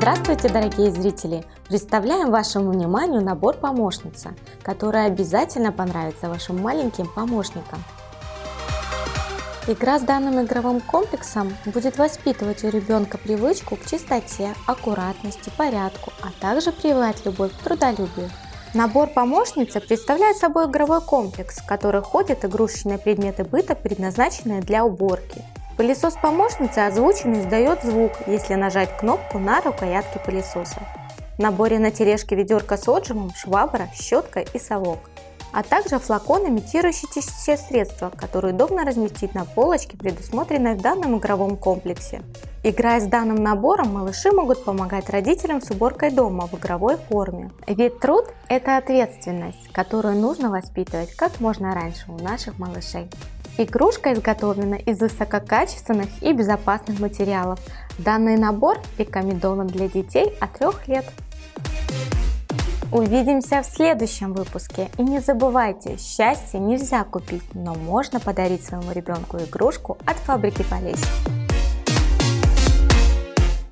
Здравствуйте, дорогие зрители! Представляем вашему вниманию набор помощница, который обязательно понравится вашим маленьким помощникам. Игра с данным игровым комплексом будет воспитывать у ребенка привычку к чистоте, аккуратности, порядку, а также прививать любовь к трудолюбию. Набор помощницы представляет собой игровой комплекс, в который входят игрушечные предметы быта, предназначенные для уборки. Пылесос помощницы озвучен и издает звук, если нажать кнопку на рукоятке пылесоса. В наборе на тележке ведерко с отжимом, швабра, щетка и совок а также флакон, имитирующий чистящее средство, которое удобно разместить на полочке, предусмотренной в данном игровом комплексе. Играя с данным набором, малыши могут помогать родителям с уборкой дома в игровой форме. Ведь труд – это ответственность, которую нужно воспитывать как можно раньше у наших малышей. Игрушка изготовлена из высококачественных и безопасных материалов. Данный набор рекомендован для детей от 3 лет. Увидимся в следующем выпуске. И не забывайте, счастье нельзя купить, но можно подарить своему ребенку игрушку от фабрики Полесье.